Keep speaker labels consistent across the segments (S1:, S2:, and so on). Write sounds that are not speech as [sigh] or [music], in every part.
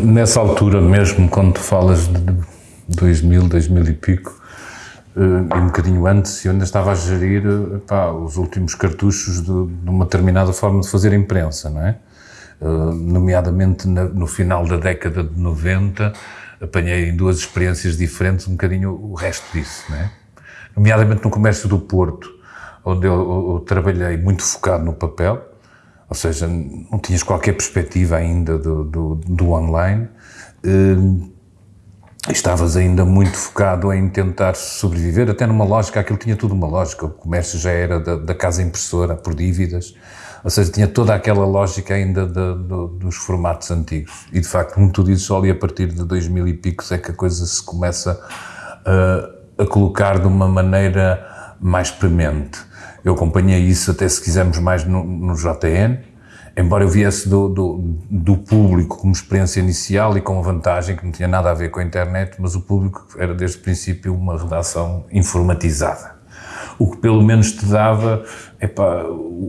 S1: Nessa altura mesmo, quando tu falas de 2000, 2000 e pico, eh, e um bocadinho antes, eu ainda estava a gerir pá, os últimos cartuchos de, de, uma determinada forma de fazer imprensa, não é? Uh, nomeadamente no final da década de 90, apanhei em duas experiências diferentes um bocadinho o resto disso, não é? Nomeadamente no comércio do Porto, onde eu, eu, eu trabalhei muito focado no papel, ou seja, não tinhas qualquer perspectiva ainda do, do, do online, uh, estavas ainda muito focado em tentar sobreviver, até numa lógica, aquilo tinha tudo uma lógica, o comércio já era da, da casa impressora, por dívidas, ou seja, tinha toda aquela lógica ainda de, de, dos formatos antigos. E de facto, como tu dizes, só ali a partir de 2000 e picos é que a coisa se começa a, a colocar de uma maneira mais premente. Eu acompanhei isso até, se quisermos, mais no, no embora eu viesse do, do, do, público como experiência inicial e com a vantagem que não tinha nada a ver com a internet, mas o público era desde o princípio uma redação informatizada. O que pelo menos te dava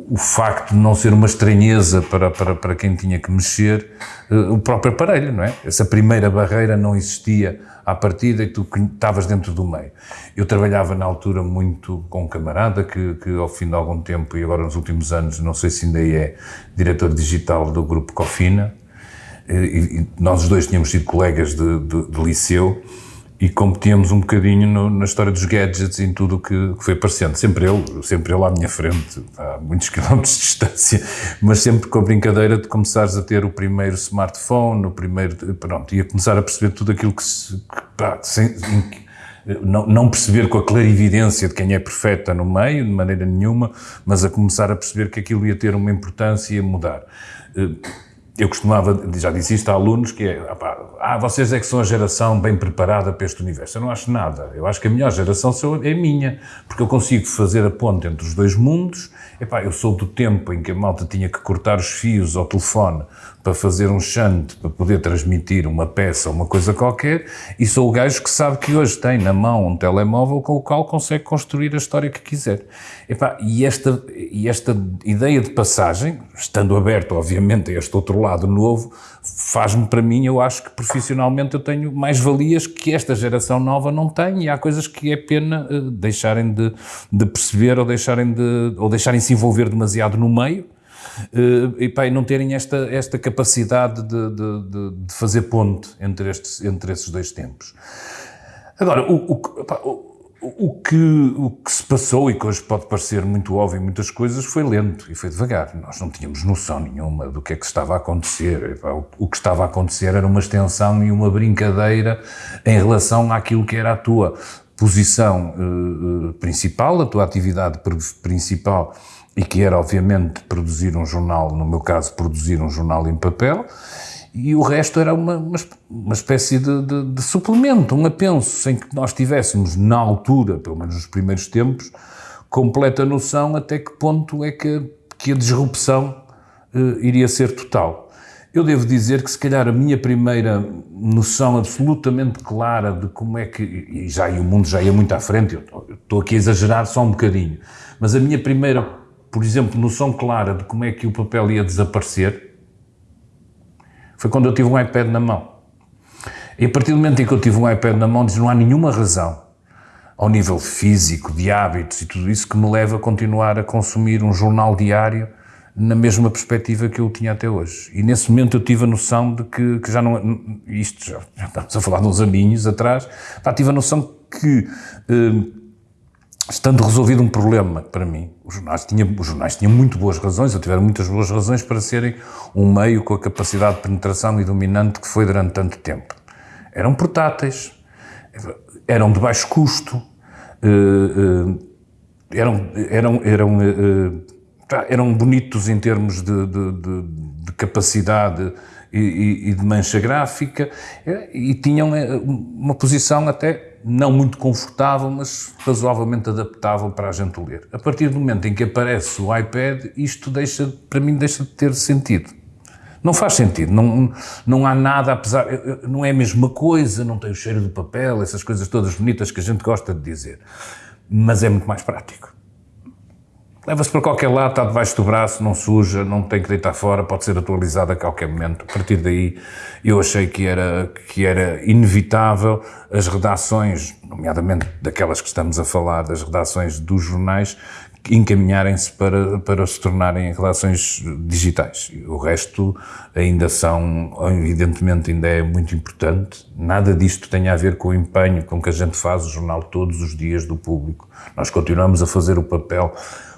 S1: o facto de não ser uma estranheza para, para, para quem tinha que mexer eh, o próprio aparelho, não é? Essa primeira barreira não existia à partida e tu estavas dentro do meio. Eu trabalhava na altura muito com um camarada que, que ao fim de algum tempo e agora nos últimos anos, não sei se ainda é diretor digital do grupo Cofina, e, e nós os dois tínhamos sido colegas de, de, de liceu e competíamos um bocadinho no, na história dos gadgets e em tudo o que, que, foi aparecendo. Sempre eu, sempre eu à minha frente, a muitos [laughs] quilómetros de distância, mas sempre com a brincadeira de começares a ter o primeiro smartphone, o primeiro, pronto, e a começar a perceber tudo aquilo que se, pá, sem, não, não, perceber com a clarividência de quem é perfeita no meio, de maneira nenhuma, mas a começar a perceber que aquilo ia ter uma importância e ia mudar eh, eu costumava, já disse isto a alunos, que é, ah, vocês é que são a geração bem preparada para este universo. Eu não acho nada. Eu acho que a melhor geração é minha, porque eu consigo fazer a ponte entre os dois mundos. Epá, eu sou do tempo em que a malta tinha que cortar os fios ao telefone para fazer um shunt, para poder transmitir uma peça uma coisa qualquer, e sou o gajo que sabe que hoje tem na mão um telemóvel com o qual consegue construir a história que quiser. E, esta, e esta ideia de passagem, estando aberto, obviamente, a este outro lado novo, faz-me para mim, eu acho que profissionalmente eu tenho mais valias que esta geração nova não tem, e há coisas que é pena uh, deixarem de, de perceber ou deixarem, de, ou deixarem se envolver demasiado no meio, e, pá, não terem esta, esta capacidade de, de, de, fazer ponte entre, estes, entre esses dois tempos. Agora, o, o, pá, o o que, o que se passou, e que hoje pode parecer muito óbvio muitas coisas, foi lento e foi devagar. Nós não tínhamos noção nenhuma do que é que estava a acontecer. O que estava a acontecer era uma extensão e uma brincadeira em relação àquilo que era a tua posição uh, principal, a tua atividade principal, e que era, obviamente, produzir um jornal, no meu caso, produzir um jornal em papel, e o resto era uma, uma, espécie de, de, de, suplemento, um apenso, sem que nós tivéssemos, na altura, pelo menos nos primeiros tempos, completa noção até que ponto é que, que a disrupção uh, iria ser total. Eu devo dizer que, se calhar, a minha primeira noção absolutamente clara de como é que. E já e o mundo já ia muito à frente, eu estou aqui a exagerar só um bocadinho, mas a minha primeira, por exemplo, noção clara de como é que o papel ia desaparecer foi quando eu tive um iPad na mão. E a partir do momento em que eu tive um iPad na mão, diz, não há nenhuma razão, ao nível físico, de hábitos e tudo isso, que me leve a continuar a consumir um jornal diário na mesma perspectiva que eu tinha até hoje. E nesse momento eu tive a noção de que, que já não... Isto já, já, estamos a falar de uns aninhos atrás. Pá, tive a noção que... Eh, estando resolvido um problema para mim, os jornais, tinham, os jornais tinham muito boas razões, ou tiveram muitas boas razões para serem um meio com a capacidade de penetração e dominante que foi durante tanto tempo. Eram portáteis, eram de baixo custo, eh, eh, eram, eram, eram, eh, eram bonitos em termos de, de, de, de capacidade e, e, de mancha gráfica, e tinham uma posição até não muito confortável, mas razoavelmente adaptável para a gente ler. A partir do momento em que aparece o iPad, isto deixa, para mim deixa de ter sentido. Não faz sentido, não, não há nada, apesar, não é a mesma coisa, não tem o cheiro do papel, essas coisas todas bonitas que a gente gosta de dizer, mas é muito mais prático. Leva-se para qualquer lado, está debaixo do braço, não suja, não tem que deitar fora, pode ser atualizado a qualquer momento. A partir daí, eu achei que era, que era inevitável as redações, nomeadamente daquelas que estamos a falar, das redações dos jornais, encaminharem-se para, para se tornarem relações digitais. O resto ainda são, evidentemente, ainda é muito importante. Nada disto tem a ver com o empenho com que a gente faz o jornal todos os dias do público. Nós continuamos a fazer o papel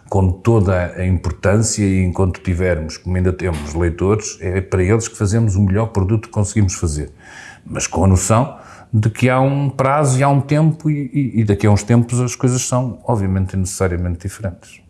S1: com toda a importância e enquanto tivermos, como ainda temos leitores, é para eles que fazemos o melhor produto que conseguimos fazer. Mas com a noção de que há um prazo e há um tempo e, e, e daqui a uns tempos as coisas são, obviamente, necessariamente diferentes.